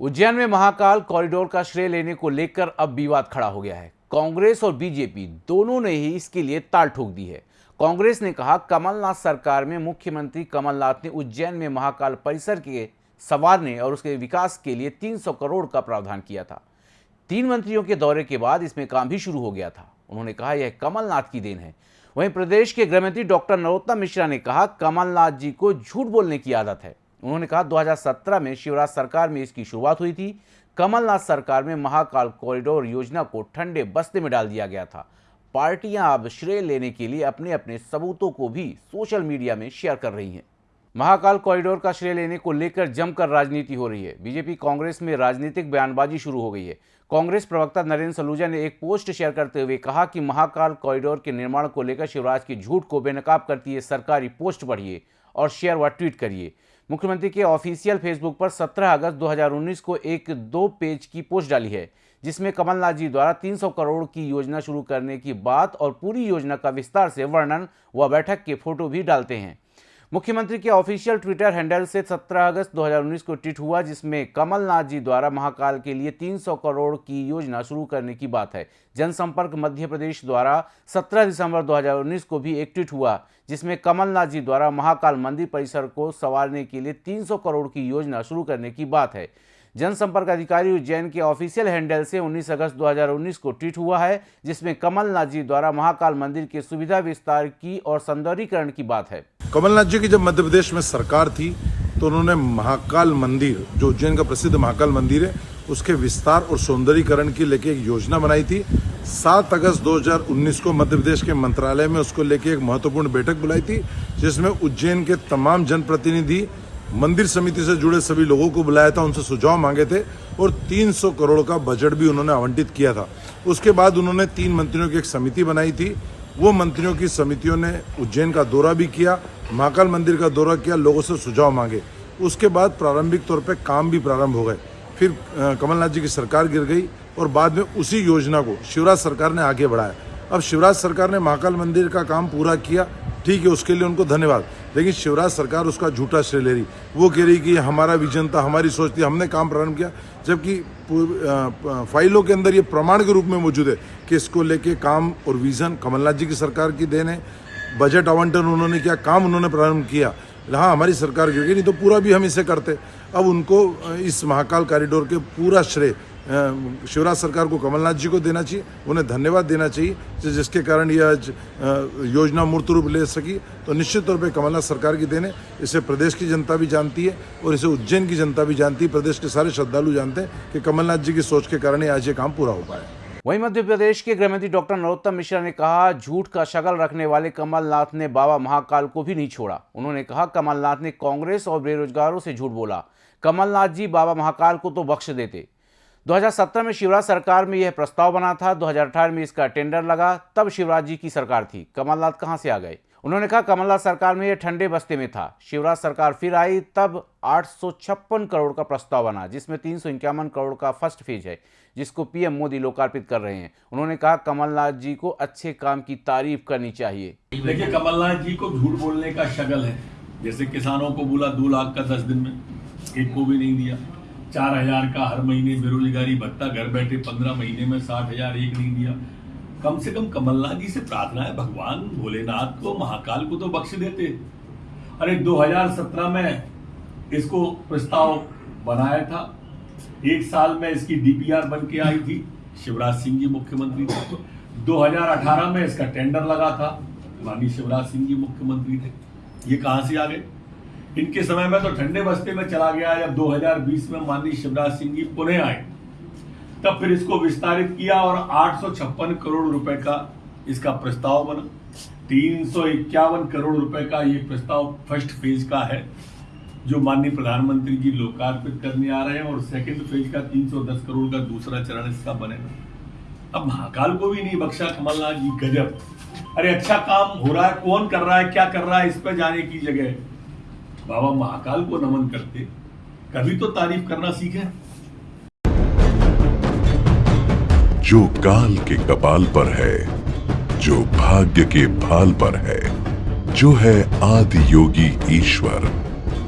उज्जैन में महाकाल कॉरिडोर का श्रेय लेने को लेकर अब विवाद खड़ा हो गया है। कांग्रेस और बीजेपी दोनों ने ही इसके लिए ताल ठोक दी है। कांग्रेस ने कहा, कमलनाथ सरकार में मुख्यमंत्री कमलनाथ ने उज्जैन में महाकाल परिसर के संवारने और उसके विकास के लिए 300 करोड़ का प्रावधान किया था। तीन मंत्रियों के दौरे के बाद इसमें काम भी शुरू हो गया था। उन्होंने कहा, यह कमलनाथ की देन है। वहीं प्रदेश के गृहमंत्री डॉक्टर नरोत्तम मिश्रा ने कहा, कमलनाथ जी को झूठ बोलने की आदत है। उन्होंने कहा 2017 में शिवराज सरकार में इसकी शुरुआत हुई थी। कमलनाथ सरकार में महाकाल कॉरिडोर योजना को ठंडे बस्ते में डाल दिया गया था। पार्टियाँ अब श्रेय लेने के लिए अपने अपने सबूतों को भी सोशल मीडिया में शेयर कर रही हैं। महाकाल कॉरिडोर का श्रेय लेने को लेकर जमकर राजनीति हो रही है। बीजेपी कांग्रेस में राजनीतिक बयानबाजी शुरू हो गई है। कांग्रेस प्रवक्ता नरेंद्र सलूजा ने एक पोस्ट शेयर करते हुए कहा कि महाकाल कॉरिडोर के निर्माण को लेकर शिवराज की झूठ को बेनकाब करती है सरकारी पोस्ट पढ़िए और शेयर व ट्वीट करिए। मुख्यमंत्री के ऑफिशियल फेसबुक पर 17 अगस्त 2019 को एक दो पेज की पोस्ट डाली है, जिसमें कमलनाथ जी द्वारा 300 करोड़ की योजना शुरू करने की बात और पूरी योजना का विस्तार से वर्णन व बैठक के फ़ोटो भी डालते हैं। मुख्यमंत्री के ऑफिशियल ट्विटर हैंडल से 17 अगस्त 2019 को ट्वीट हुआ, जिसमें कमलनाथ जी द्वारा महाकाल के लिए 300 करोड़ की योजना शुरू करने की बात है। जनसंपर्क मध्य प्रदेश द्वारा 17 दिसंबर 2019 को भी एक ट्वीट हुआ, जिसमें कमलनाथ जी द्वारा महाकाल मंदिर परिसर को संवारने के लिए 300 करोड़ की योजना शुरू करने की बात है। जनसंपर्क अधिकारी उज्जैन के ऑफिशियल हैंडल से 19 अगस्त 2019 को ट्वीट हुआ है, जिसमें कमलनाथ जी द्वारा महाकाल मंदिर के सुविधा विस्तार की और सौंदर्यीकरण की बात है। कमलनाथ जी की जब मध्य प्रदेश में सरकार थी तो उन्होंने महाकाल मंदिर, जो उज्जैन का प्रसिद्ध महाकाल मंदिर है, उसके विस्तार और सौंदर्यीकरण की लेके एक योजना बनाई थी। सात अगस्त 2019 को मध्य प्रदेश के मंत्रालय में उसको लेके एक महत्वपूर्ण बैठक बुलाई थी, जिसमें उज्जैन के तमाम जनप्रतिनिधि, मंदिर समिति से जुड़े सभी लोगों को बुलाया था, उनसे सुझाव मांगे थे, और 300 करोड़ का बजट भी उन्होंने आवंटित किया था। उसके बाद उन्होंने तीन मंत्रियों की एक समिति बनाई थी वो मंत्रियों की समितियों ने उज्जैन का दौरा भी किया, महाकाल मंदिर का दौरा किया, लोगों से सुझाव मांगे। उसके बाद प्रारंभिक तौर पर काम भी प्रारंभ हो गए। फिर कमलनाथ जी की सरकार गिर गई और बाद में उसी योजना को शिवराज सरकार ने आगे बढ़ाया। अब शिवराज सरकार ने महाकाल मंदिर का काम पूरा किया ठीक है, उसके लिए उनको धन्यवाद। लेकिन शिवराज सरकार उसका झूठा श्रेय ले रही। वो कह रही कि हमारा विजन था, हमारी सोच थी, हमने काम प्रारंभ किया। जबकि फाइलों के अंदर ये प्रमाण के रूप में मौजूद है कि इसको लेके काम और विजन कमलनाथ जी की सरकार की देन है। बजट आवंटन उन्होंने किया, काम उन्होंने प्रारंभ किया। हाँ हमारी सरकार गई नहीं तो पूरा भी हम इसे करते। अब उनको इस महाकाल कॉरिडोर के पूरा श्रेय शिवराज सरकार को कमलनाथ जी को देना चाहिए, उन्हें धन्यवाद देना चाहिए जिसके कारण यह योजना मूर्त रूप ले सकी। तो निश्चित तौर पे कमलनाथ सरकार की देने इसे प्रदेश की जनता भी जानती है और इसे उज्जैन की जनता भी जानती है। प्रदेश के सारे श्रद्धालु जानते हैं कि कमलनाथ जी की सोच के कारण आज ये काम पूरा हो पाया। वहीं मध्य प्रदेश के गृहमंत्री डॉक्टर नरोत्तम मिश्रा ने कहा, झूठ का शगल रखने वाले कमलनाथ ने बाबा महाकाल को भी नहीं छोड़ा। उन्होंने कहा, कमलनाथ ने कांग्रेस और बेरोजगारों से झूठ बोला। कमलनाथ जी बाबा महाकाल को तो बख्श देते। 2017 में शिवराज सरकार में यह प्रस्ताव बना था 2018 में इसका टेंडर लगा, तब शिवराज जी की सरकार थी। कमलनाथ कहाँ से आ गए? उन्होंने कहा, कमलनाथ सरकार में यह ठंडे बस्ते में था। शिवराज सरकार फिर आई, तब आठ करोड़ का प्रस्ताव बना, जिसमें तीन सौ इक्यावन करोड़ का फ़र्स्ट फ़ेज़ है, जिसको पीएम मोदी लोकार्पित कर रहे हैं। उन्होंने कहा, कमलनाथ जी को अच्छे काम की तारीफ़ करनी चाहिए। देखिए, कमलनाथ जी को झूठ बोलने का शगल है। जैसे किसानों को बोला, दो लाख का दस दिन में, एक को भी नहीं दिया। चार हज़ार का हर महीने बेरोजगारी, भत्ता, घर बैठे पंद्रह महीने में साठ हज़ार एक नहीं दिया। कम से कम कमलनाथ जी से प्रार्थना है, भगवान भोलेनाथ को, महाकाल को तो बख्श देते। अरे 2017 में इसको प्रस्ताव बनाया था। एक साल में इसकी डीपीआर बन के आई थी, शिवराज सिंह जी मुख्यमंत्री थे। 2018 में इसका टेंडर लगा था, माननीय शिवराज सिंह जी मुख्यमंत्री थे। ये कहाँ से आ गए? इनके समय में तो ठंडे बस्ते में चला गया, जब 2020 में माननीय शिवराज सिंह जी पुणे आए, तब फिर इसको विस्तारित किया और आठ सौ छप्पन करोड़ रुपए का इसका प्रस्ताव बना। तीन सौ इक्यावन करोड़ रुपए का ये प्रस्ताव फ़र्स्ट फ़ेज़ का है, जो माननीय प्रधानमंत्री जी लोकार्पित करने आ रहे हैं, और सेकंड फ़ेज़ का 310 करोड़ का दूसरा चरण इसका बनेगा। अब महाकाल को भी नहीं बख्शा, कमलनाथ जी गजब। अरे अच्छा काम हो रहा है, कौन कर रहा है, क्या कर रहा है, इस पर जाने की जगह बाबा महाकाल को नमन करते। कभी तो तारीफ़ करना सीखे। जो काल के कपाल पर है, जो भाग्य के भाल पर है, जो है आदि योगी ईश्वर।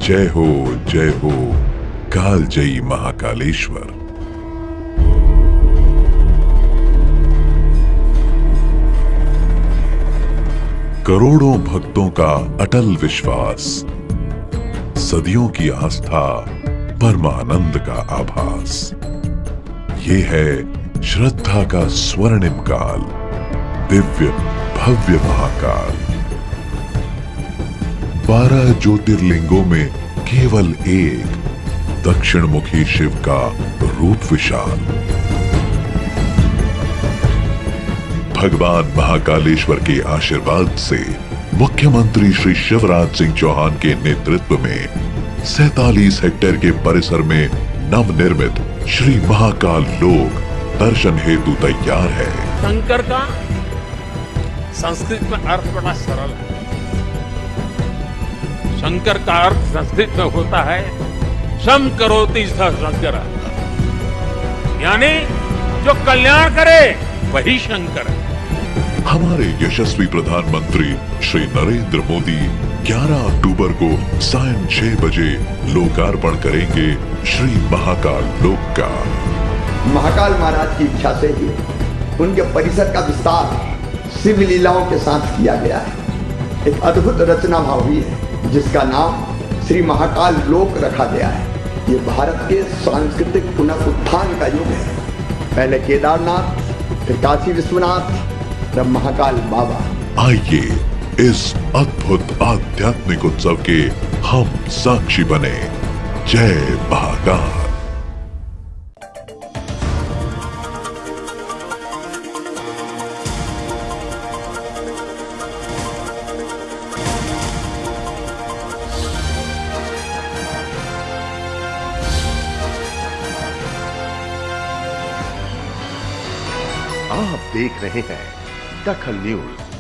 जय हो जय हो काल कालजयी महाकालेश्वर। करोड़ों भक्तों का अटल विश्वास। सदियों की आस्था, परमानंद का आभास। ये है श्रद्धा का स्वर्णिम काल, दिव्य भव्य महाकाल। बारह ज्योतिर्लिंगों में केवल एक दक्षिण मुखी शिव का रूप विशाल। भगवान महाकालेश्वर के आशीर्वाद से मुख्यमंत्री श्री शिवराज सिंह चौहान के नेतृत्व में सैतालीस हेक्टेयर के परिसर में नवनिर्मित श्री महाकाल लोक दर्शन हेतु तैयार है। शंकर का संस्कृत में अर्थ बड़ा सरल है। शंकर का अर्थ संस्कृत में होता है सम करोति स शंकर। यानी जो कल्याण करे वही शंकर। है हमारे यशस्वी प्रधानमंत्री श्री नरेंद्र मोदी 11 अक्टूबर को सायं 6 बजे लोकार्पण करेंगे श्री महाकाल लोक का महाकाल महाराज की इच्छा से ही उनके परिसर का विस्तार शिव लीलाओं के साथ किया गया है। एक अद्भुत रचना भाव हुई है जिसका नाम श्री महाकाल लोक रखा गया है। ये भारत के सांस्कृतिक पुनरुत्थान का युग है। पहले केदारनाथ फिर काशी विश्वनाथ तब महाकाल बाबा। आइए इस अद्भुत आध्यात्मिक उत्सव के हम साक्षी बने। जय महाकाल। आप देख रहे हैं दखल न्यूज़।